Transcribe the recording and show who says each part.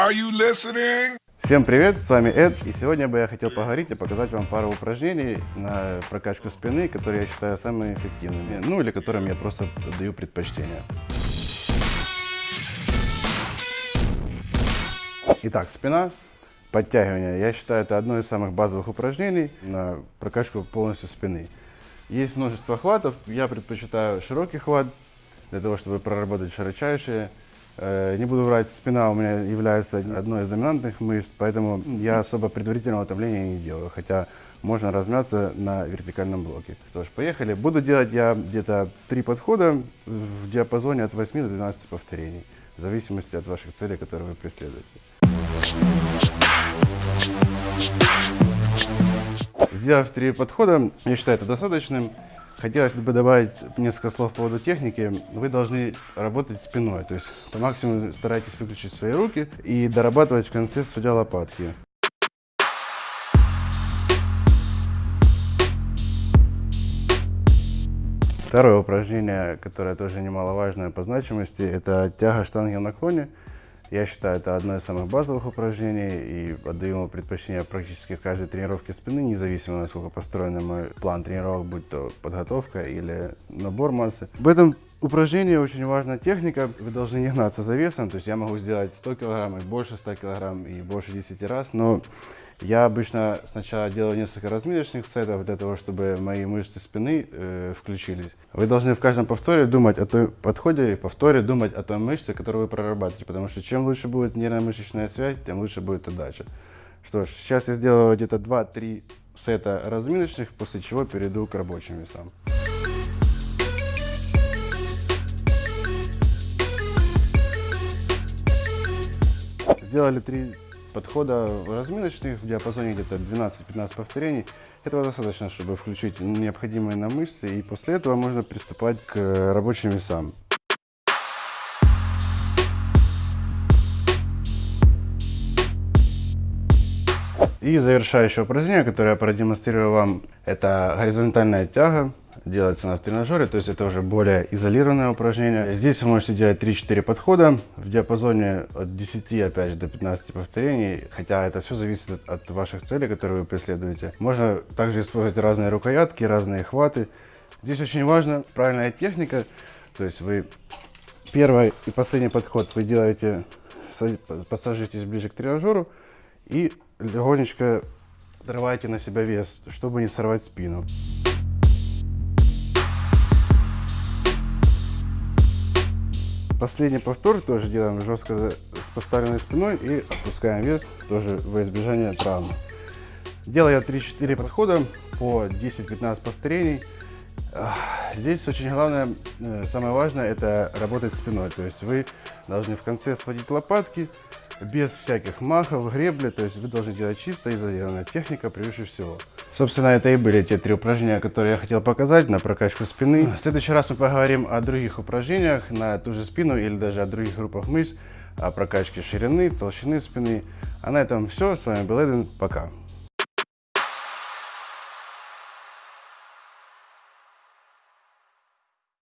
Speaker 1: Are you listening?
Speaker 2: Всем привет, с вами Эд, и сегодня бы я хотел поговорить и показать вам пару упражнений на прокачку спины, которые я считаю самыми эффективными, ну или которым я просто даю предпочтение. Итак, спина, подтягивание. Я считаю, это одно из самых базовых упражнений на прокачку полностью спины. Есть множество хватов, я предпочитаю широкий хват, для того, чтобы проработать широчайшие. Э, Не буду врать, спина у меня является одной из доминантных мышц, поэтому я особо предварительного утомления не делаю, хотя можно размяться на вертикальном блоке. Что ж, поехали. Буду делать я где-то три подхода в диапазоне от 8 до 12 повторений, в зависимости от ваших целей, которые вы преследуете. Сделав три подхода, я считаю это достаточным. Хотелось бы добавить несколько слов по поводу техники. Вы должны работать спиной, то есть по максимуму старайтесь выключить свои руки и дорабатывать в конце, судя лопатки. Второе упражнение, которое тоже немаловажное по значимости, это тяга штанги в наклоне. Я считаю, это одно из самых базовых упражнений и отдаю ему предпочтение практически в каждой тренировке спины, независимо насколько построен мой план тренировок, будь то подготовка или набор массы. В этом упражнении очень важна техника. Вы должны не гнаться за весом, то есть я могу сделать 100 килограмм и больше 100 килограмм и больше 10 раз, но я обычно сначала делаю несколько разминочных сетов для того, чтобы мои мышцы спины э, включились. Вы должны в каждом повторе думать о той подходе и повторе думать о той мышце, которую вы прорабатываете, потому что чем лучше будет нервно-мышечная связь, тем лучше будет отдача. Что ж, сейчас я сделаю где-то 2-3 сета разминочных, после чего перейду к рабочим весам. Сделали три подхода разминочных в диапазоне где-то 12-15 повторений. Этого достаточно, чтобы включить необходимые нам мышцы, и после этого можно приступать к рабочим весам. И завершающее упражнение, которое я продемонстрирую вам, это горизонтальная тяга. Делается на тренажере, то есть это уже более изолированное упражнение. Здесь вы можете делать 3-4 подхода в диапазоне от 10 опять же, до 15 повторений, хотя это все зависит от, ваших целей, которые вы преследуете. Можно также использовать разные рукоятки, разные хваты. Здесь очень важна правильная техника, то есть вы первый и последний подход вы делаете, подсаживаетесь ближе к тренажеру и легонечко отрываете на себя вес, чтобы не сорвать спину. Последний повтор тоже делаем жестко с поставленной спиной и опускаем вес тоже во избежание травмы. Делаю 3-4 подхода по 10-15 повторений. Здесь очень главное, э, самое важное, это работать спиной. То есть вы должны в конце сводить лопатки, без всяких махов, гребли. То есть вы должны делать чисто и изолированная техника превыше всего. Собственно, это и были те три упражнения, которые я хотел показать на прокачку спины. В следующий раз мы поговорим о других упражнениях на ту же спину или даже о других группах мышц, о прокачке ширины, толщины спины. А на этом все. С вами был Эден. Пока.